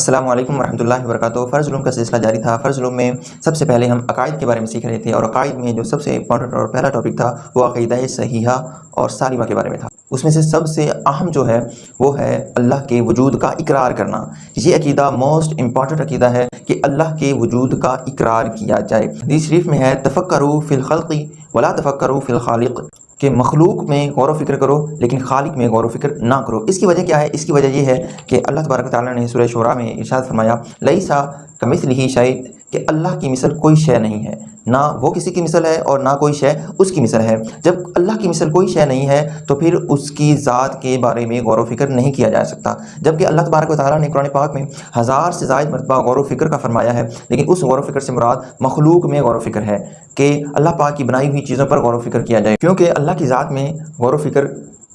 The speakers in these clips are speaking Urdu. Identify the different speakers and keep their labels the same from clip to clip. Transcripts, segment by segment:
Speaker 1: السلام علیکم ورحمۃ اللہ وبرکاتہ فرض علوم کا سلسلہ جاری تھا۔ فرض علوم میں سب سے پہلے ہم عقائد کے بارے میں سیکھ رہے تھے اور عقائد میں جو سب سے امپورٹنٹ اور پہلا ٹاپک تھا وہ عقیدہ صحیحہ اور سالمہ کے بارے میں تھا۔ اس میں سے سب سے اہم جو ہے وہ ہے اللہ کے وجود کا اقرار کرنا۔ یہ عقیدہ موسٹ امپورٹنٹ عقیدہ ہے کہ اللہ کے وجود کا اقرار کیا جائے۔ حدیث شریف میں ہے تفکرو فی الخلقی ولا تفکرو فی الخالق۔ کہ مخلوق میں غور و فکر کرو، لیکن خالق میں غور و فکر نہ کرو۔ اس کی وجہ کیا ہے؟ اس کی وجہ یہ ہے کہ اللہ تبارک تعالیٰ نے سورہ شعراء میں ارشاد فرمایا لئی سا کمثل ہی شاید کہ اللہ کی مثل کوئی شے نہیں ہے۔ نہ وہ کسی کی مثل ہے اور نہ کوئی شے اس کی مثل ہے۔ جب اللہ کی مثل کوئی شے نہیں ہے تو پھر اس کی ذات کے بارے میں غور و فکر نہیں کیا جا سکتا۔ جبکہ اللہ تبارک و تعالیٰ نے قرآن پاک میں ہزار سے زائد مرتبہ غور و فکر کا فرمایا ہے، لیکن اس غور و فکر سے مراد مخلوق میں غور و فکر ہے کہ اللہ پاک کی بنائی ہوئی چیزوں پر غور و فکر کیا جائے۔ کیونکہ اللہ کی ذات میں غور و فکر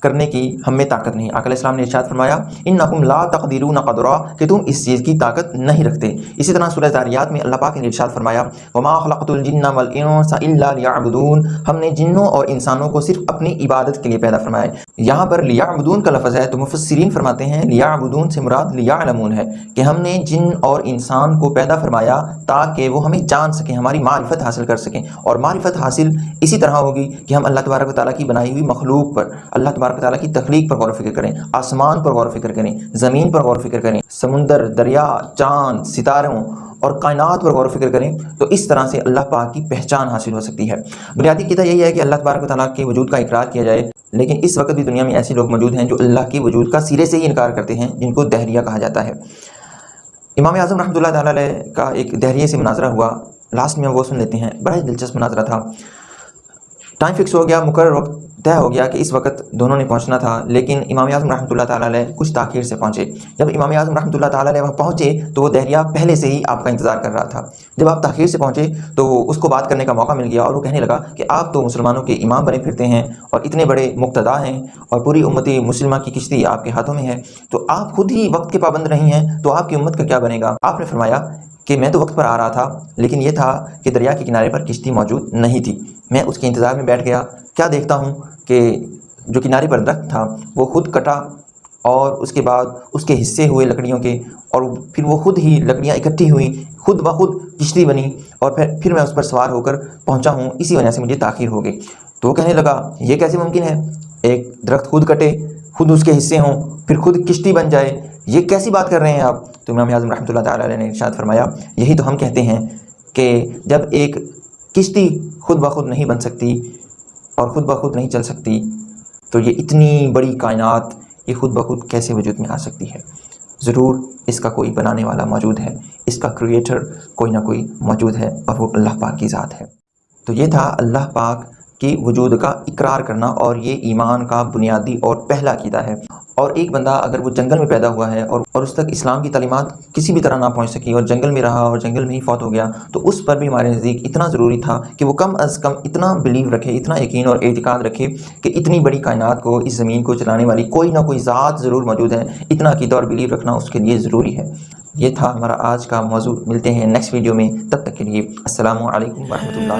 Speaker 1: کرنے کی ہم میں طاقت نہیں۔ علیہ السلام نے ارشاد فرمایا ان نقم لا تقدیرون قدرا کہ تم اس چیز کی طاقت نہیں رکھتے۔ اسی طرح سورہ زاریات میں اللہ پاک نے ارشاد فرمایا، وما خلقت الجن والانس الا ليعبدون ہم نے جنوں اور انسانوں کو صرف اپنی عبادت کے لیے پیدا فرمایا یہاں پر لیعبدون کا لفظ ہے تو مفسرین فرماتے ہیں لیعبدون سے مراد لیعلمون ہے کہ ہم نے جن اور انسان کو پیدا فرمایا تاکہ وہ ہمیں جان سکیں، ہماری معرفت حاصل کر سکیں۔ اور معرفت حاصل اسی طرح ہوگی کہ ہم اللہ تبارک و تعالیٰ کی بنائی ہوئی مخلوق پر، اللہ تبارک تبارک تعالیٰ کی تخلیق پر غور و فکر کریں، آسمان پر غور و فکر کریں، زمین پر غور و فکر کریں، سمندر، دریا، چاند، ستاروں اور کائنات پر غور و فکر کریں تو اس طرح سے اللہ پاک کی پہچان حاصل ہو سکتی ہے۔ بنیادی قطع یہی ہے کہ اللہ تبارک و تعالیٰ کے وجود کا اقرار کیا جائے، لیکن اس وقت بھی دنیا میں ایسے لوگ موجود ہیں جو اللہ کے وجود کا سرے سے ہی انکار کرتے ہیں، جن کو دہریہ کہا جاتا ہے۔ امام اعظم رحمۃ اللہ تعالیٰ علیہ کا ایک دہریے سے مناظرہ ہوا۔ لاسٹ میں وہ سن لیتے ہیں، بڑا ہی دلچسپ مناظرہ تھا۔ ٹائم فکس ہو گیا، مقرر وقت طے ہو گیا کہ اس وقت دونوں نے پہنچنا تھا، لیکن امام اعظم رحمۃ اللہ تعالیٰ علیہ کچھ تاخیر سے پہنچے۔ جب امام اعظم رحمۃ اللہ تعالیٰ علیہ وہاں پہنچے تو وہ دہریہ پہلے سے ہی آپ کا انتظار کر رہا تھا۔ جب آپ تاخیر سے پہنچے تو اس کو بات کرنے کا موقع مل گیا اور وہ کہنے لگا کہ آپ تو مسلمانوں کے امام بنے پھرتے ہیں اور اتنے بڑے مقتدا ہیں اور پوری امتی مسلمہ کی کشتی آپ کے ہاتھوں میں ہے۔ تو آپ خود ہی وقت کے پابند رہی ہیں، تو آپ کی امت کا کیا بنے گا؟ آپ نے فرمایا کہ میں تو وقت پر آ رہا تھا، لیکن یہ تھا کہ دریا کے کنارے پر کشتی موجود نہیں تھی۔ میں اس کے انتظار میں بیٹھ گیا۔ کیا دیکھتا ہوں کہ جو کنارے پر درخت تھا، وہ خود کٹا اور اس کے بعد اس کے حصے ہوئے لکڑیوں کے، اور پھر وہ خود ہی لکڑیاں اکٹھی ہوئیں، خود بخود کشتی بنی، اور پھر پھر میں اس پر سوار ہو کر پہنچا ہوں۔ اسی وجہ سے مجھے تاخیر ہو گئی۔ تو وہ کہنے لگا، یہ کیسے ممکن ہے؟ ایک درخت خود کٹے، خود اس کے حصے ہوں، پھر خود کشتی بن جائے۔ یہ کیسی بات کر رہے ہیں آپ؟ تو امام اعظم رحمۃ اللہ تعالیٰ علیہ نے ارشاد فرمایا، یہی تو ہم کہتے ہیں کہ جب ایک کشتی خود بخود نہیں بن سکتی اور خود بخود نہیں چل سکتی، تو یہ اتنی بڑی کائنات یہ خود بخود کیسے وجود میں آ سکتی ہے؟ ضرور اس کا کوئی بنانے والا موجود ہے، اس کا کریٹر کوئی نہ کوئی موجود ہے اور وہ اللہ پاک کی ذات ہے۔ تو یہ تھا اللہ پاک کی وجود کا اقرار کرنا اور یہ ایمان کا بنیادی اور پہلا عقیدہ ہے۔ اور ایک بندہ اگر وہ جنگل میں پیدا ہوا ہے اور اور اس تک اسلام کی تعلیمات کسی بھی طرح نہ پہنچ سکی اور جنگل میں رہا اور جنگل میں ہی فوت ہو گیا، تو اس پر بھی ہمارے نزدیک اتنا ضروری تھا کہ وہ کم از کم اتنا بلیو رکھے، اتنا یقین اور اعتقاد رکھے کہ اتنی بڑی کائنات کو، اس زمین کو چلانے والی کوئی نہ کوئی ذات ضرور موجود ہے۔ اتنا عقیدہ اور بلیو رکھنا اس کے لیے ضروری ہے۔ یہ تھا ہمارا آج کا موضوع۔ ملتے ہیں نیکسٹ ویڈیو میں۔ تب تک کے لیے السلام علیکم ورحمۃ اللہ